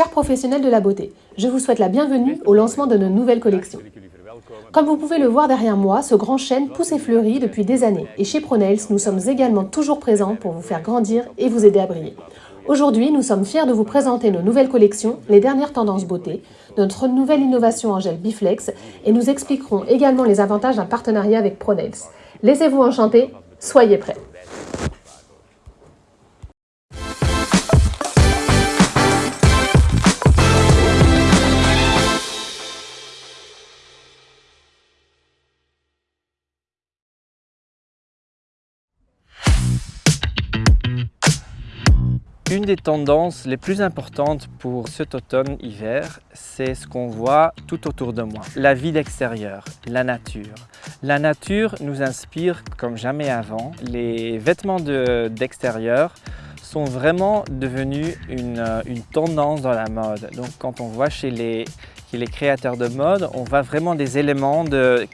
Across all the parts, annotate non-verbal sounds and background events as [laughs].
Chers professionnels de la beauté, je vous souhaite la bienvenue au lancement de nos nouvelles collections. Comme vous pouvez le voir derrière moi, ce grand chêne pousse et fleurit depuis des années. Et chez ProNails, nous sommes également toujours présents pour vous faire grandir et vous aider à briller. Aujourd'hui, nous sommes fiers de vous présenter nos nouvelles collections, les dernières tendances beauté, notre nouvelle innovation en gel Biflex et nous expliquerons également les avantages d'un partenariat avec ProNails. Laissez-vous enchanter, soyez prêts Une des tendances les plus importantes pour cet automne-hiver, c'est ce qu'on voit tout autour de moi. La vie d'extérieur, la nature. La nature nous inspire comme jamais avant. Les vêtements d'extérieur sont vraiment devenus une, une, tendance dans la mode. Donc quand on voit chez les, créateurs de mode, on voit vraiment des éléments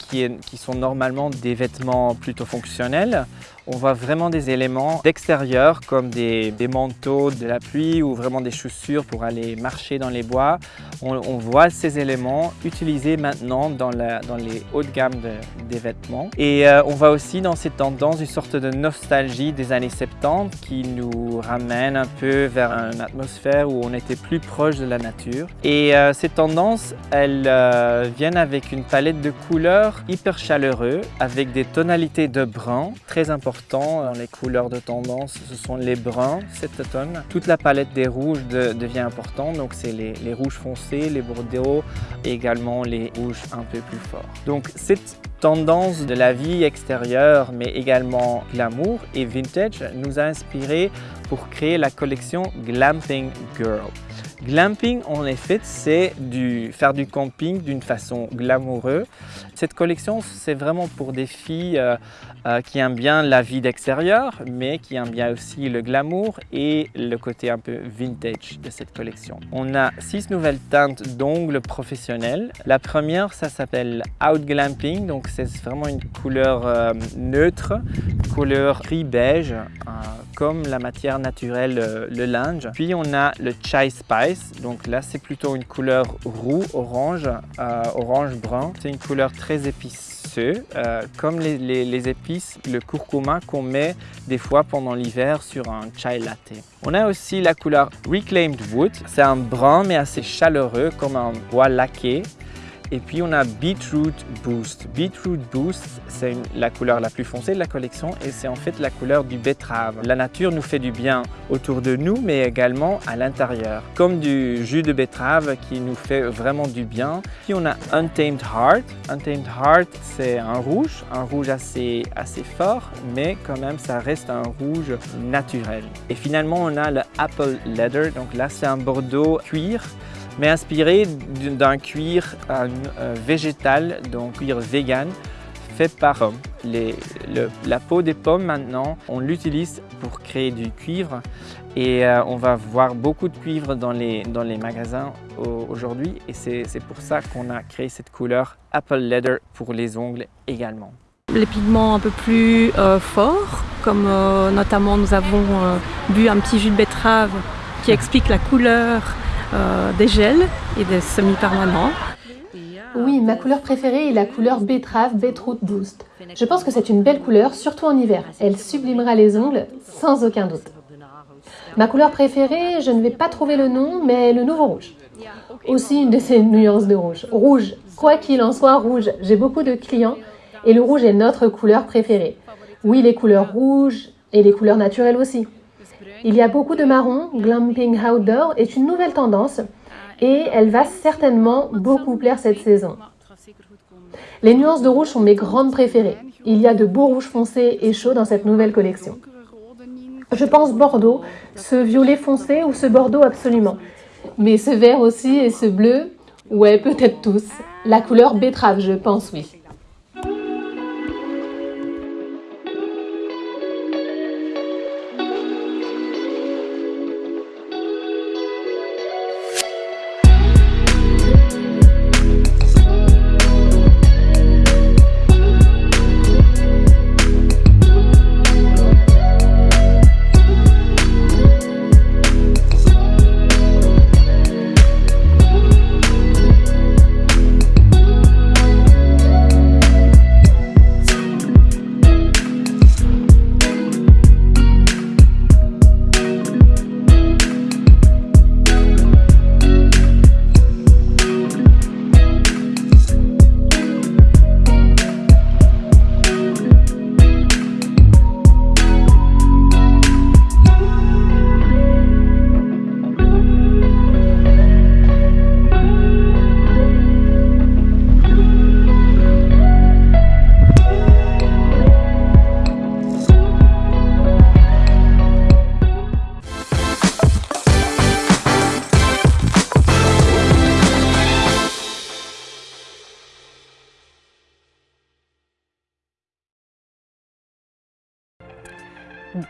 qui sont normalement des vêtements plutôt fonctionnels on voit vraiment des éléments d'extérieur comme des, manteaux de la pluie ou vraiment des chaussures pour aller marcher dans les bois. On, voit ces éléments utilisés maintenant dans, les hauts de gamme des vêtements. Et euh, on voit aussi dans cette tendance une sorte de nostalgie des années 70 qui nous ramène un peu vers une atmosphère où on était plus proche de la nature. Et euh, ces tendances, elles euh, viennent avec une palette de couleurs hyper chaleureux avec des tonalités de brun très importantes dans les couleurs de tendance, ce sont les bruns cet automne. Toute la palette des rouges devient importante, donc c'est les, rouges foncés, les bordeaux et également les rouges un peu plus forts. Donc cette tendance de la vie extérieure mais également glamour et vintage nous a inspiré pour créer la collection Glamping Girl. Glamping, en effet, c'est faire du camping d'une façon glamoureuse. Cette collection, c'est vraiment pour des filles euh, euh, qui aiment bien la vie d'extérieur, mais qui aiment bien aussi le glamour et le côté un peu vintage de cette collection. On a six nouvelles teintes d'ongles professionnels. La première, ça s'appelle Out Glamping, donc c'est vraiment une couleur euh, neutre, couleur gris beige, comme la matière naturelle, euh, le linge. Puis on a le Chai Spice, donc là c'est plutôt une couleur roux, orange, euh, orange-brun. C'est une couleur très euh, comme les, épices, le curcuma qu'on met des fois pendant l'hiver sur un chai latte. On a aussi la couleur Reclaimed Wood, c'est un brun mais assez chaleureux comme un bois laqué. Et puis on a Beetroot Boost. Beetroot Boost, c'est la couleur la plus foncée de la collection et c'est en fait la couleur du betterave. La nature nous fait du bien autour de nous mais également à l'intérieur. Comme du jus de betterave qui nous fait vraiment du bien. Puis on a Untamed Heart. Untamed Heart, c'est un rouge, un rouge assez, assez fort mais quand même ça reste un rouge naturel. Et finalement on a le Apple Leather. Donc là c'est un bordeaux cuir mais inspiré d'un cuir euh, végétal, donc cuir vegan, fait par la peau des pommes maintenant, on l'utilise pour créer du cuivre et euh, on va voir beaucoup de cuivre dans les, dans les magasins aujourd'hui et c'est pour ça qu'on a créé cette couleur Apple Leather pour les ongles également. Les pigments un peu plus euh, forts, comme notamment nous avons bu un petit jus de betterave qui explique la couleur euh, des gels et des semi-permanents. Oui, ma couleur préférée est la couleur betterave Beetroot Boost. Je pense que c'est une belle couleur, surtout en hiver. Elle sublimera les ongles, sans aucun doute. Ma couleur préférée, je ne vais pas trouver le nom, mais le nouveau rouge. Aussi une de ces nuances de rouge. Rouge, quoi qu'il en soit, rouge. J'ai beaucoup de clients et le rouge est notre couleur préférée. Oui, les couleurs rouges et les couleurs naturelles aussi. Il y a beaucoup de marron, Glamping Outdoor est une nouvelle tendance et elle va certainement beaucoup plaire cette saison. Les nuances de rouge sont mes grandes préférées. Il y a de beaux rouges foncés et chauds dans cette nouvelle collection. Je pense Bordeaux, ce violet foncé ou ce Bordeaux absolument. Mais ce vert aussi et ce bleu, ouais peut-être tous. La couleur betterave je pense oui.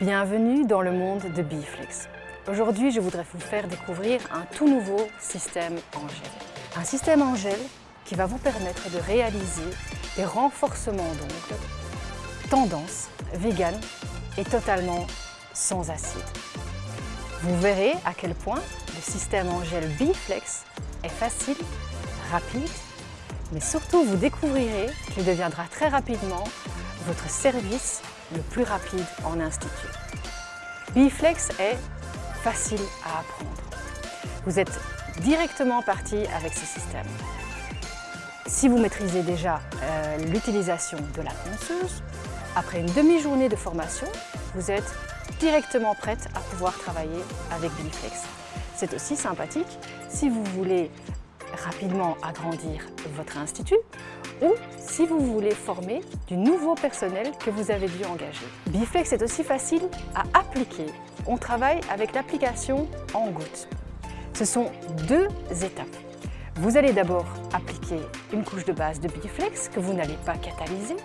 Bienvenue dans le monde de Biflex. Aujourd'hui, je voudrais vous faire découvrir un tout nouveau système en gel. Un système en gel qui va vous permettre de réaliser des renforcements d'ongles tendance, vegan et totalement sans acide. Vous verrez à quel point le système en gel Biflex est facile, rapide, mais surtout vous découvrirez qu'il deviendra très rapidement votre service le plus rapide en institut. Biflex est facile à apprendre. Vous êtes directement parti avec ce système. Si vous maîtrisez déjà euh, l'utilisation de la ponceuse, après une demi-journée de formation, vous êtes directement prête à pouvoir travailler avec Biflex. C'est aussi sympathique si vous voulez rapidement agrandir votre institut ou si vous voulez former du nouveau personnel que vous avez dû engager. Biflex est aussi facile à appliquer. On travaille avec l'application en gouttes. Ce sont deux étapes. Vous allez d'abord appliquer une couche de base de Biflex que vous n'allez pas catalyser,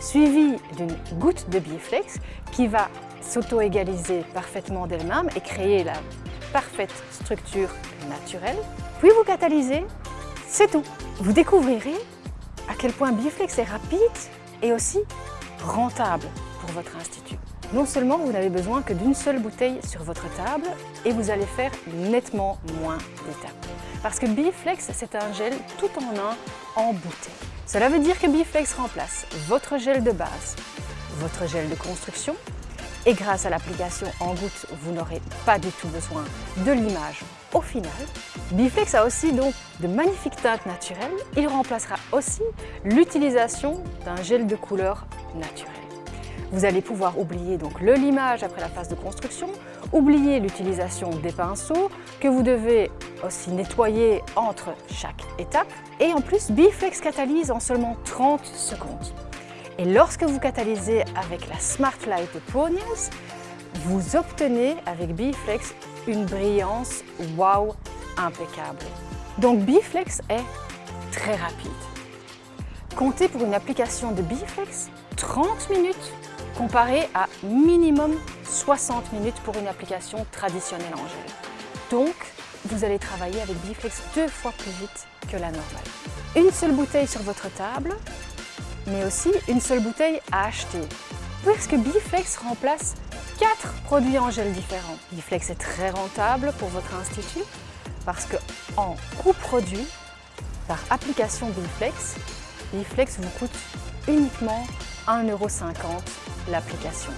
suivie d'une goutte de Biflex qui va s'auto-égaliser parfaitement d'elle-même et créer la parfaite structure naturelle. Puis vous catalysez, c'est tout. Vous découvrirez à quel point Biflex est rapide et aussi rentable pour votre institut. Non seulement vous n'avez besoin que d'une seule bouteille sur votre table et vous allez faire nettement moins d'étapes. Parce que Biflex, c'est un gel tout en un en bouteille. Cela veut dire que Biflex remplace votre gel de base, votre gel de construction et grâce à l'application en gouttes, vous n'aurez pas du tout besoin de l'image au final. Biflex a aussi donc de magnifiques teintes naturelles. Il remplacera aussi l'utilisation d'un gel de couleur naturel. Vous allez pouvoir oublier donc le limage après la phase de construction, oublier l'utilisation des pinceaux que vous devez aussi nettoyer entre chaque étape. Et en plus, Biflex catalyse en seulement 30 secondes. Et lorsque vous catalysez avec la Smart Light de Ponies, vous obtenez avec Biflex une brillance wow impeccable. Donc Biflex est très rapide. Comptez pour une application de Biflex 30 minutes comparé à minimum 60 minutes pour une application traditionnelle en gel. Donc, vous allez travailler avec Biflex deux fois plus vite que la normale. Une seule bouteille sur votre table, mais aussi une seule bouteille à acheter. Puisque Biflex remplace 4 produits en gel différents. Biflex est très rentable pour votre institut parce qu'en coût produit, par application Biflex, Biflex vous coûte uniquement 1,50€ l'application.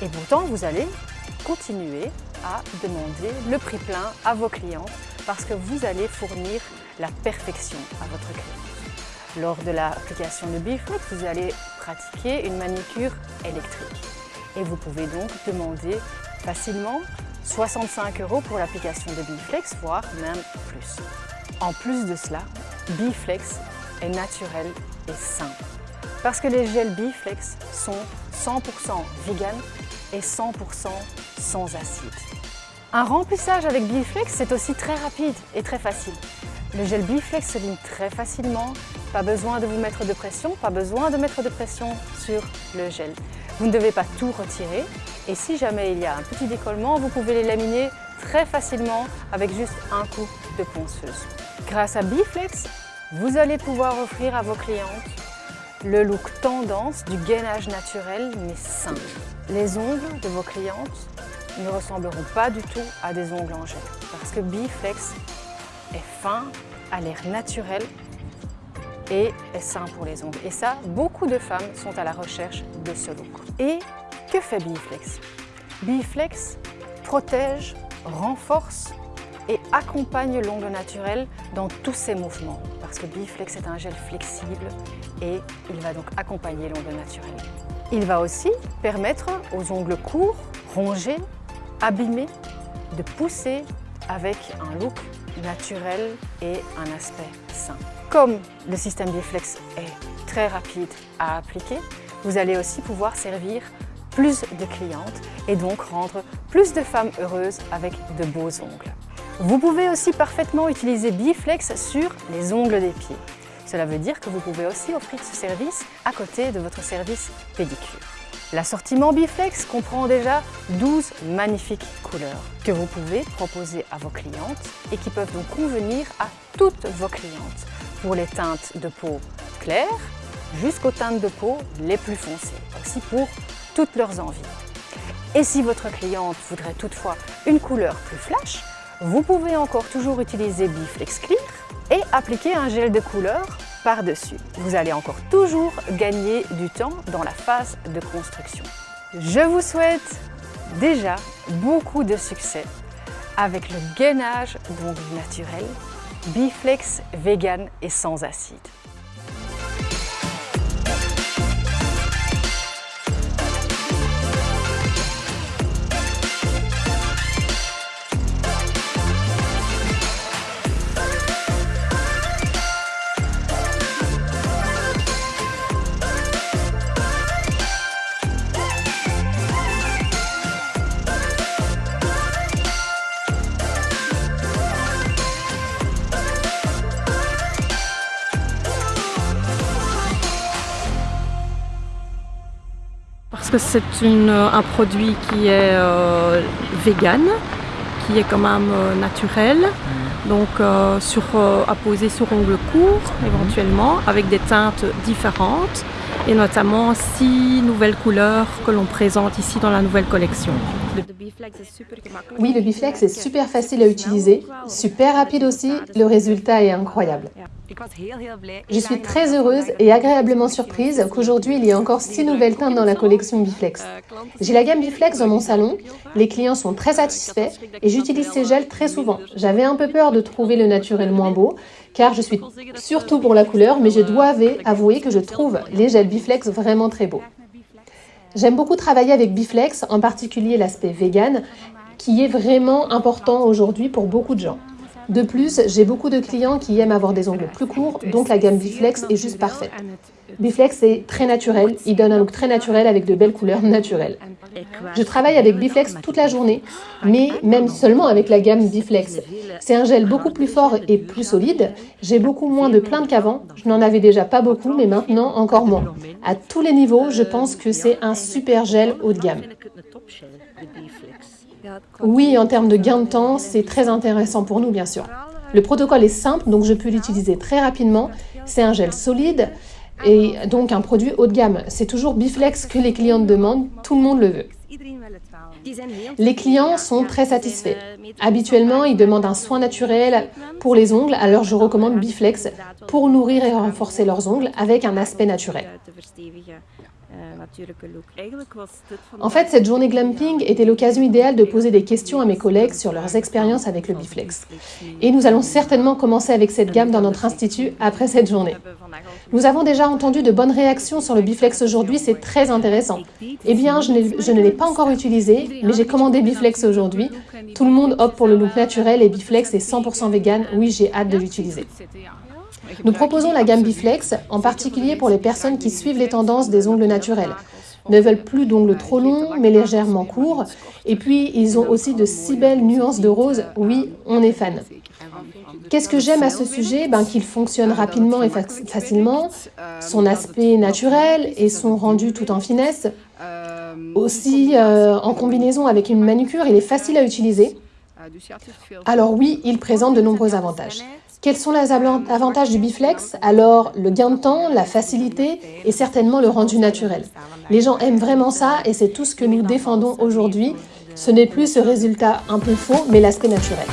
Et pourtant, vous allez continuer à demander le prix plein à vos clients parce que vous allez fournir la perfection à votre client. Lors de l'application de Biflex, vous allez pratiquer une manicure électrique. Et vous pouvez donc demander facilement 65 euros pour l'application de Biflex, voire même plus. En plus de cela, Biflex est naturel et sain. Parce que les gels Biflex sont 100% vegan et 100% sans acide. Un remplissage avec Biflex, c'est aussi très rapide et très facile. Le gel Biflex se lime très facilement, pas besoin de vous mettre de pression, pas besoin de mettre de pression sur le gel. Vous ne devez pas tout retirer et si jamais il y a un petit décollement, vous pouvez les laminer très facilement avec juste un coup de ponceuse. Grâce à Biflex, vous allez pouvoir offrir à vos clientes le look tendance du gainage naturel mais sain. Les ongles de vos clientes ne ressembleront pas du tout à des ongles en gel parce que Biflex est fin, a l'air naturel et est sain pour les ongles. Et ça, beaucoup de femmes sont à la recherche de ce look. Et que fait Biflex? Biflex protège, renforce et accompagne l'ongle naturel dans tous ses mouvements parce que Biflex est un gel flexible et il va donc accompagner l'ongle naturel. Il va aussi permettre aux ongles courts, rongés, abîmés, de pousser avec un look naturel et un aspect sain. Comme le système Biflex est très rapide à appliquer, vous allez aussi pouvoir servir plus de clientes et donc rendre plus de femmes heureuses avec de beaux ongles. Vous pouvez aussi parfaitement utiliser Biflex sur les ongles des pieds. Cela veut dire que vous pouvez aussi offrir ce service à côté de votre service pédicure. L'assortiment Biflex comprend déjà 12 magnifiques couleurs que vous pouvez proposer à vos clientes et qui peuvent donc convenir à toutes vos clientes pour les teintes de peau claires jusqu'aux teintes de peau les plus foncées, aussi pour toutes leurs envies. Et si votre cliente voudrait toutefois une couleur plus flash, vous pouvez encore toujours utiliser Biflex Clear et appliquer un gel de couleur par-dessus. Vous allez encore toujours gagner du temps dans la phase de construction. Je vous souhaite déjà beaucoup de succès avec le gainage d'ongles naturel Biflex vegan et sans acide. Que c'est un produit qui est euh, vegan, qui est quand même euh, naturel, donc euh, sur, euh, à poser sur ongles courts éventuellement, avec des teintes différentes et notamment six nouvelles couleurs que l'on présente ici dans la nouvelle collection. Oui, le Biflex est super facile à utiliser, super rapide aussi, le résultat est incroyable. Je suis très heureuse et agréablement surprise qu'aujourd'hui il y ait encore six nouvelles teintes dans la collection Biflex. J'ai la gamme Biflex dans mon salon, les clients sont très satisfaits et j'utilise ces gels très souvent. J'avais un peu peur de trouver le naturel moins beau, car je suis surtout pour la couleur, mais je dois avouer que je trouve les gels Biflex vraiment très beaux. J'aime beaucoup travailler avec Biflex, en particulier l'aspect vegan, qui est vraiment important aujourd'hui pour beaucoup de gens. De plus, j'ai beaucoup de clients qui aiment avoir des ongles plus courts, donc la gamme Biflex est juste parfaite. Biflex est très naturel, il donne un look très naturel avec de belles couleurs naturelles. Je travaille avec Biflex toute la journée, mais même seulement avec la gamme Biflex. C'est un gel beaucoup plus fort et plus solide, j'ai beaucoup moins de plaintes qu'avant, je n'en avais déjà pas beaucoup, mais maintenant encore moins. À tous les niveaux, je pense que c'est un super gel haut de gamme. Oui, en termes de gain de temps, c'est très intéressant pour nous, bien sûr. Le protocole est simple, donc je peux l'utiliser très rapidement. C'est un gel solide et donc un produit haut de gamme. C'est toujours Biflex que les clients demandent, tout le monde le veut. Les clients sont très satisfaits. Habituellement, ils demandent un soin naturel pour les ongles, alors je recommande Biflex pour nourrir et renforcer leurs ongles avec un aspect naturel. En fait, cette journée glamping était l'occasion idéale de poser des questions à mes collègues sur leurs expériences avec le Biflex. Et nous allons certainement commencer avec cette gamme dans notre institut après cette journée. Nous avons déjà entendu de bonnes réactions sur le Biflex aujourd'hui, c'est très intéressant. Eh bien, je, ne l'ai pas encore utilisé, mais j'ai commandé Biflex aujourd'hui. Tout le monde opte pour le look naturel et Biflex est 100% vegan. Oui, j'ai hâte de l'utiliser. Nous proposons la gamme Biflex, en particulier pour les personnes qui suivent les tendances des ongles naturels, ne veulent plus d'ongles trop longs, mais légèrement courts, et puis ils ont aussi de si belles nuances de rose, oui, on est fan. Qu'est-ce que j'aime à ce sujet ben, Qu'il fonctionne rapidement et facilement, son aspect naturel et son rendu tout en finesse. Aussi, euh, en combinaison avec une manucure, il est facile à utiliser. Alors oui, il présente de nombreux avantages. Quels sont les avantages du Biflex? Alors, le gain de temps, la facilité et certainement le rendu naturel. Les gens aiment vraiment ça et c'est tout ce que nous défendons aujourd'hui. Ce n'est plus ce résultat un peu faux, mais l'aspect naturel.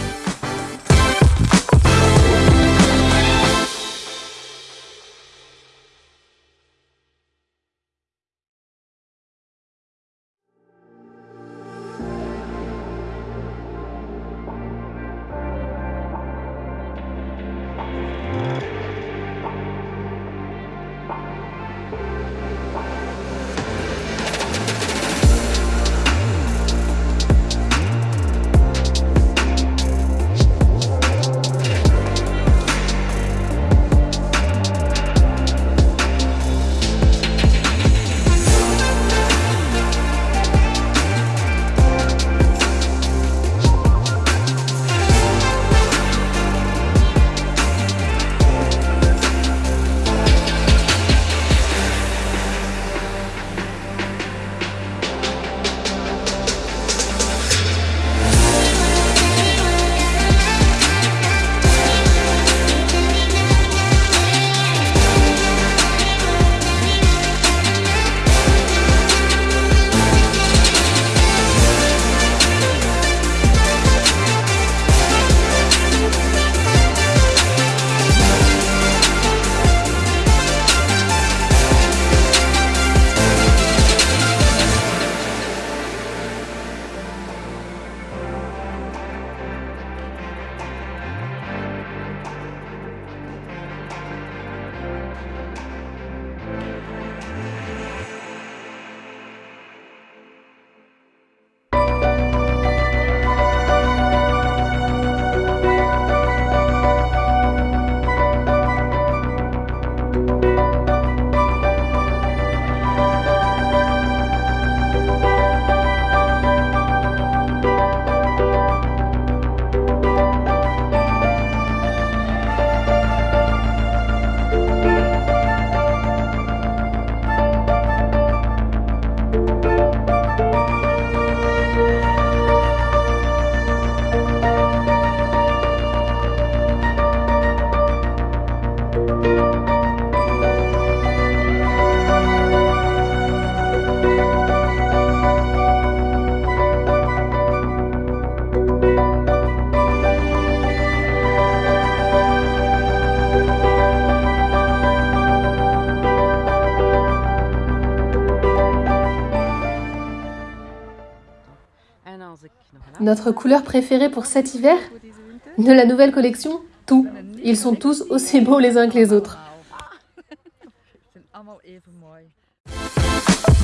Notre couleur préférée pour cet hiver De la nouvelle collection Tout. Ils sont tous aussi beaux les uns que les autres. [laughs]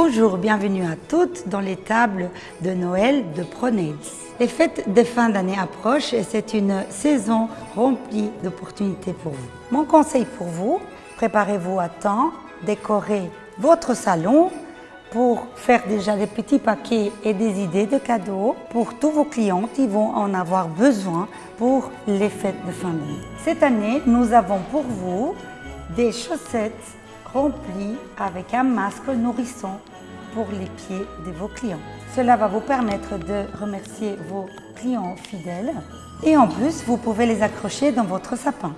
Bonjour, bienvenue à toutes dans les tables de Noël de ProNails. Les fêtes de fin d'année approchent et c'est une saison remplie d'opportunités pour vous. Mon conseil pour vous, préparez-vous à temps, décorez votre salon pour faire déjà des petits paquets et des idées de cadeaux pour tous vos clients qui vont en avoir besoin pour les fêtes de fin d'année. Cette année, nous avons pour vous des chaussettes remplies avec un masque nourrissant pour les pieds de vos clients. Cela va vous permettre de remercier vos clients fidèles et en plus, vous pouvez les accrocher dans votre sapin.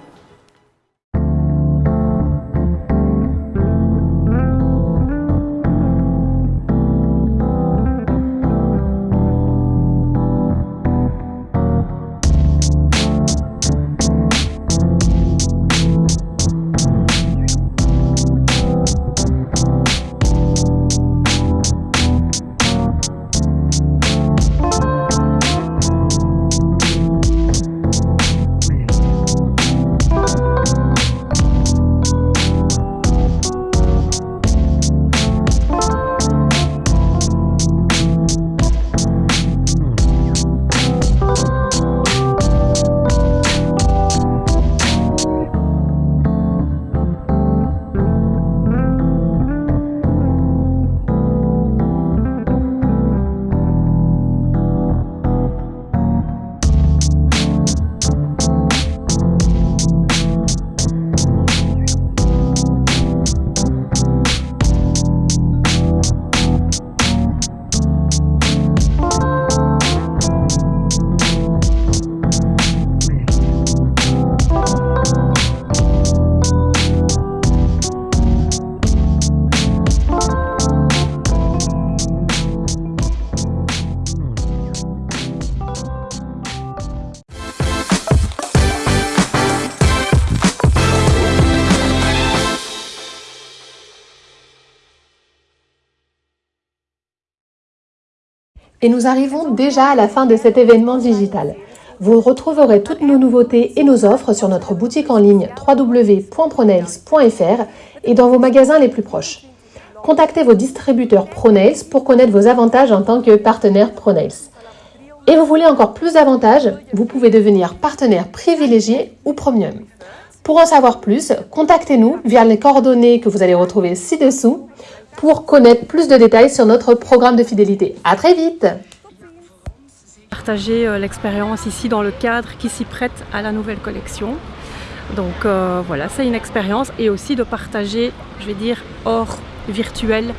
Et nous arrivons déjà à la fin de cet événement digital. Vous retrouverez toutes nos nouveautés et nos offres sur notre boutique en ligne www.pronails.fr et dans vos magasins les plus proches. Contactez vos distributeurs Pronails pour connaître vos avantages en tant que partenaire Pronails. Et vous voulez encore plus d'avantages Vous pouvez devenir partenaire privilégié ou premium. Pour en savoir plus, contactez-nous via les coordonnées que vous allez retrouver ci-dessous pour connaître plus de détails sur notre programme de fidélité. À très vite Partager euh, l'expérience ici dans le cadre qui s'y prête à la nouvelle collection. Donc euh, voilà, c'est une expérience et aussi de partager, je vais dire, hors virtuel,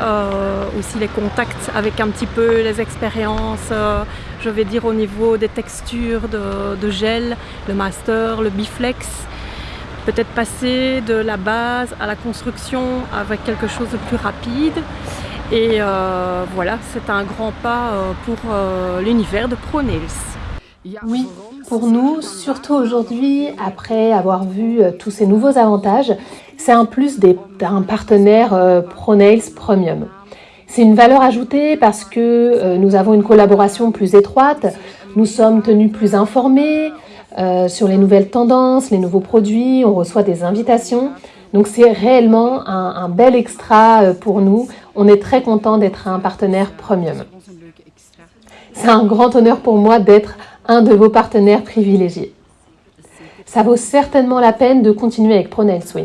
euh, aussi les contacts avec un petit peu les expériences, euh, je vais dire au niveau des textures de, gel, le master, le biflex. Peut-être passer de la base à la construction avec quelque chose de plus rapide. Et euh, voilà, c'est un grand pas pour l'univers de ProNails. Oui, pour nous, surtout aujourd'hui, après avoir vu euh, tous ces nouveaux avantages, c'est un plus d'un partenaire euh, ProNails Premium. C'est une valeur ajoutée parce que euh, nous avons une collaboration plus étroite, nous sommes tenus plus informés sur les nouvelles tendances, les nouveaux produits, on reçoit des invitations. Donc c'est réellement un, un, bel extra pour nous. On est très content d'être un partenaire premium. C'est un grand honneur pour moi d'être un de vos partenaires privilégiés. Ça vaut certainement la peine de continuer avec ProNails, oui.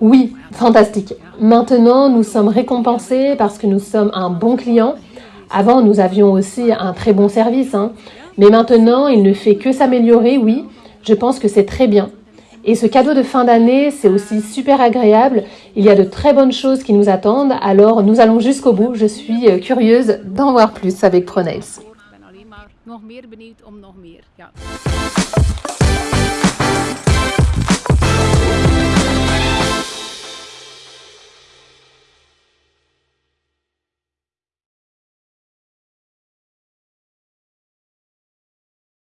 Oui, fantastique. Maintenant, nous sommes récompensés parce que nous sommes un bon client. Avant, nous avions aussi un très bon service. Hein. Mais maintenant, il ne fait que s'améliorer, oui. Je pense que c'est très bien. Et ce cadeau de fin d'année, c'est aussi super agréable. Il y a de très bonnes choses qui nous attendent. Alors, nous allons jusqu'au bout. Je suis euh, curieuse d'en voir plus avec ProNails. Nog meer benieuwd om nog meer. Ja.